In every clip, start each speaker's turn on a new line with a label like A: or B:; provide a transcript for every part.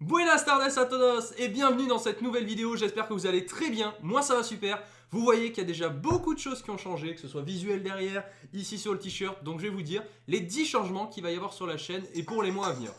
A: Buenas tardes a todos et bienvenue dans cette nouvelle vidéo, j'espère que vous allez très bien, moi ça va super. Vous voyez qu'il y a déjà beaucoup de choses qui ont changé, que ce soit visuel derrière, ici sur le t-shirt, donc je vais vous dire les 10 changements qu'il va y avoir sur la chaîne et pour les mois à venir.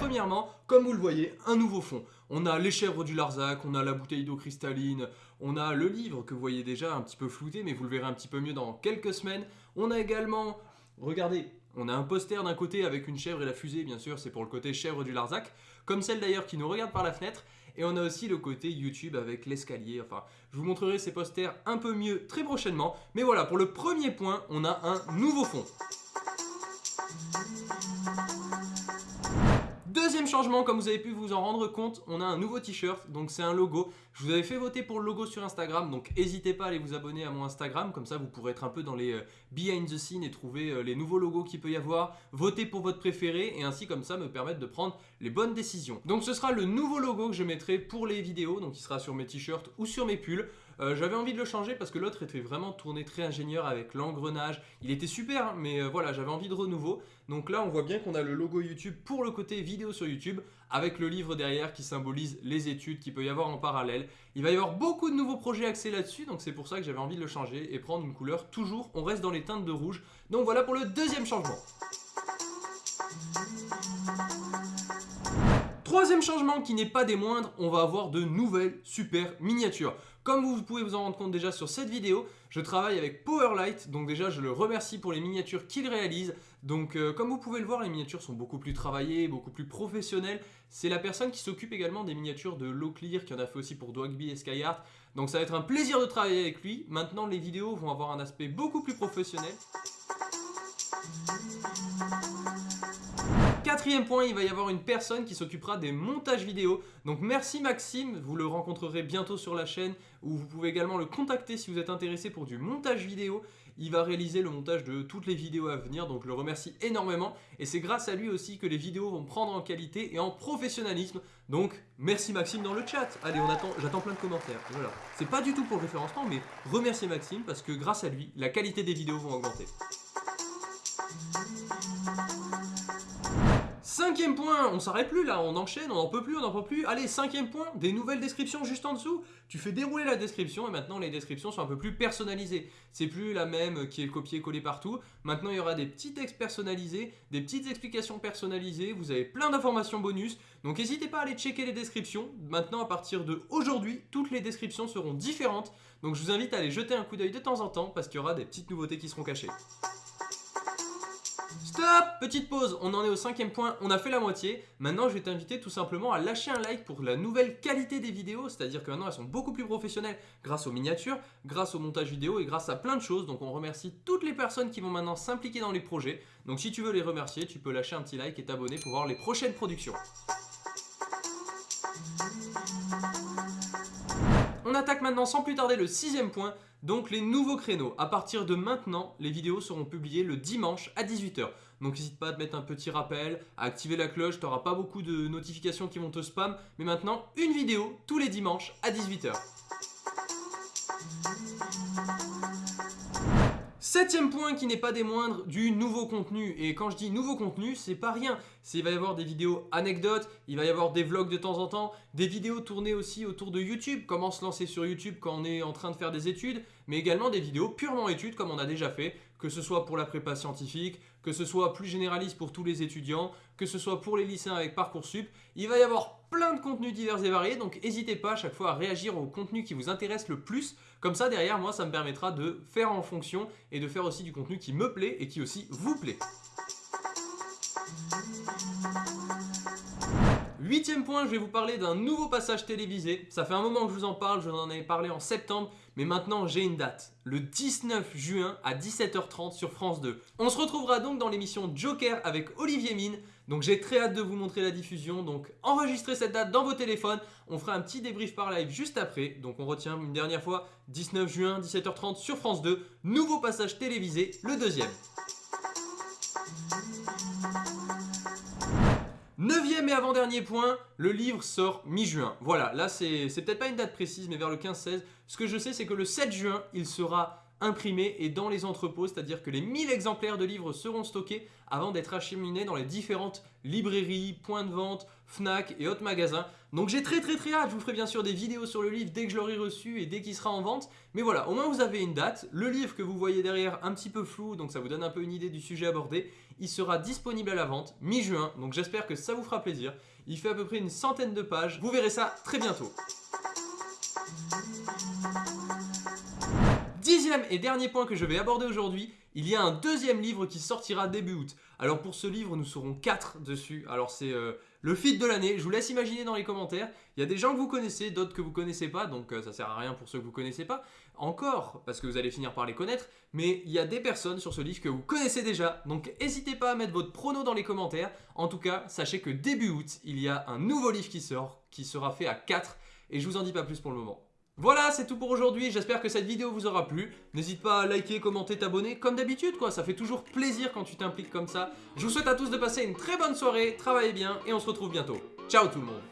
A: Premièrement, comme vous le voyez, un nouveau fond. On a les chèvres du Larzac, on a la bouteille d'eau cristalline, on a le livre que vous voyez déjà un petit peu flouté, mais vous le verrez un petit peu mieux dans quelques semaines. On a également, regardez, on a un poster d'un côté avec une chèvre et la fusée, bien sûr, c'est pour le côté chèvre du Larzac, comme celle d'ailleurs qui nous regarde par la fenêtre. Et on a aussi le côté YouTube avec l'escalier. Enfin, je vous montrerai ces posters un peu mieux très prochainement. Mais voilà, pour le premier point, on a un nouveau fond. Deuxième changement, comme vous avez pu vous en rendre compte, on a un nouveau t-shirt, donc c'est un logo. Je vous avais fait voter pour le logo sur Instagram, donc n'hésitez pas à aller vous abonner à mon Instagram, comme ça vous pourrez être un peu dans les euh, behind the scenes et trouver euh, les nouveaux logos qu'il peut y avoir, voter pour votre préféré et ainsi comme ça me permettre de prendre les bonnes décisions. Donc ce sera le nouveau logo que je mettrai pour les vidéos, donc il sera sur mes t-shirts ou sur mes pulls. Euh, j'avais envie de le changer parce que l'autre était vraiment tourné très ingénieur avec l'engrenage. Il était super, mais voilà, j'avais envie de renouveau. Donc là, on voit bien qu'on a le logo YouTube pour le côté vidéo sur YouTube avec le livre derrière qui symbolise les études qu'il peut y avoir en parallèle. Il va y avoir beaucoup de nouveaux projets axés là-dessus, donc c'est pour ça que j'avais envie de le changer et prendre une couleur toujours, on reste dans les teintes de rouge. Donc voilà pour le deuxième changement. Troisième changement qui n'est pas des moindres, on va avoir de nouvelles super miniatures. Comme vous pouvez vous en rendre compte déjà sur cette vidéo, je travaille avec Powerlight, donc déjà je le remercie pour les miniatures qu'il réalise. Donc euh, comme vous pouvez le voir, les miniatures sont beaucoup plus travaillées, beaucoup plus professionnelles. C'est la personne qui s'occupe également des miniatures de Clear, qui en a fait aussi pour Dogby et Skyheart. Donc ça va être un plaisir de travailler avec lui. Maintenant les vidéos vont avoir un aspect beaucoup plus professionnel. Quatrième point, il va y avoir une personne qui s'occupera des montages vidéo. Donc merci Maxime, vous le rencontrerez bientôt sur la chaîne ou vous pouvez également le contacter si vous êtes intéressé pour du montage vidéo. Il va réaliser le montage de toutes les vidéos à venir, donc je le remercie énormément. Et c'est grâce à lui aussi que les vidéos vont prendre en qualité et en professionnalisme. Donc merci Maxime dans le chat. Allez, on attend, j'attends plein de commentaires. Voilà. C'est pas du tout pour le référencement, mais remerciez Maxime parce que grâce à lui, la qualité des vidéos vont augmenter. Cinquième point, on s'arrête plus là, on enchaîne, on n'en peut plus, on n'en peut plus. Allez, cinquième point, des nouvelles descriptions juste en dessous. Tu fais dérouler la description et maintenant les descriptions sont un peu plus personnalisées. C'est plus la même qui est le copier-coller partout. Maintenant il y aura des petits textes personnalisés, des petites explications personnalisées. Vous avez plein d'informations bonus. Donc n'hésitez pas à aller checker les descriptions. Maintenant à partir de aujourd'hui, toutes les descriptions seront différentes. Donc je vous invite à aller jeter un coup d'œil de temps en temps parce qu'il y aura des petites nouveautés qui seront cachées. Stop Petite pause, on en est au cinquième point, on a fait la moitié. Maintenant, je vais t'inviter tout simplement à lâcher un like pour la nouvelle qualité des vidéos. C'est-à-dire que maintenant, elles sont beaucoup plus professionnelles grâce aux miniatures, grâce au montage vidéo et grâce à plein de choses. Donc, on remercie toutes les personnes qui vont maintenant s'impliquer dans les projets. Donc, si tu veux les remercier, tu peux lâcher un petit like et t'abonner pour voir les prochaines productions. On attaque maintenant sans plus tarder le sixième point, donc les nouveaux créneaux. À partir de maintenant, les vidéos seront publiées le dimanche à 18h. Donc n'hésite pas à te mettre un petit rappel, à activer la cloche, tu n'auras pas beaucoup de notifications qui vont te spam. Mais maintenant, une vidéo tous les dimanches à 18h. Septième point qui n'est pas des moindres, du nouveau contenu. Et quand je dis nouveau contenu, c'est pas rien. Il va y avoir des vidéos anecdotes, il va y avoir des vlogs de temps en temps, des vidéos tournées aussi autour de YouTube, comment se lancer sur YouTube quand on est en train de faire des études, mais également des vidéos purement études comme on a déjà fait, que ce soit pour la prépa scientifique, que ce soit plus généraliste pour tous les étudiants, que ce soit pour les lycéens avec Parcoursup. Il va y avoir plein de contenus divers et variés, donc n'hésitez pas à chaque fois à réagir au contenu qui vous intéresse le plus. Comme ça, derrière, moi, ça me permettra de faire en fonction et de faire aussi du contenu qui me plaît et qui aussi vous plaît. Huitième point, je vais vous parler d'un nouveau passage télévisé. Ça fait un moment que je vous en parle, je vous en avais parlé en septembre, mais maintenant j'ai une date. Le 19 juin à 17h30 sur France 2. On se retrouvera donc dans l'émission Joker avec Olivier Mine. Donc j'ai très hâte de vous montrer la diffusion. Donc enregistrez cette date dans vos téléphones. On fera un petit débrief par live juste après. Donc on retient une dernière fois 19 juin 17h30 sur France 2. Nouveau passage télévisé, le deuxième. Neuvième et avant-dernier point, le livre sort mi-juin. Voilà, là c'est peut-être pas une date précise, mais vers le 15-16. Ce que je sais, c'est que le 7 juin, il sera imprimés et dans les entrepôts, c'est-à-dire que les 1000 exemplaires de livres seront stockés avant d'être acheminés dans les différentes librairies, points de vente, Fnac et autres magasins. Donc j'ai très très très hâte, je vous ferai bien sûr des vidéos sur le livre dès que je l'aurai reçu et dès qu'il sera en vente. Mais voilà, au moins vous avez une date. Le livre que vous voyez derrière, un petit peu flou, donc ça vous donne un peu une idée du sujet abordé, il sera disponible à la vente mi-juin, donc j'espère que ça vous fera plaisir. Il fait à peu près une centaine de pages, vous verrez ça très bientôt. Dixième et dernier point que je vais aborder aujourd'hui, il y a un deuxième livre qui sortira début août. Alors pour ce livre, nous serons quatre dessus. Alors c'est euh, le feed de l'année, je vous laisse imaginer dans les commentaires. Il y a des gens que vous connaissez, d'autres que vous connaissez pas, donc euh, ça sert à rien pour ceux que vous connaissez pas. Encore, parce que vous allez finir par les connaître, mais il y a des personnes sur ce livre que vous connaissez déjà, donc n'hésitez pas à mettre votre prono dans les commentaires. En tout cas, sachez que début août, il y a un nouveau livre qui sort, qui sera fait à 4, et je vous en dis pas plus pour le moment. Voilà, c'est tout pour aujourd'hui. J'espère que cette vidéo vous aura plu. N'hésite pas à liker, commenter, t'abonner, comme d'habitude, quoi. Ça fait toujours plaisir quand tu t'impliques comme ça. Je vous souhaite à tous de passer une très bonne soirée, travaillez bien, et on se retrouve bientôt. Ciao tout le monde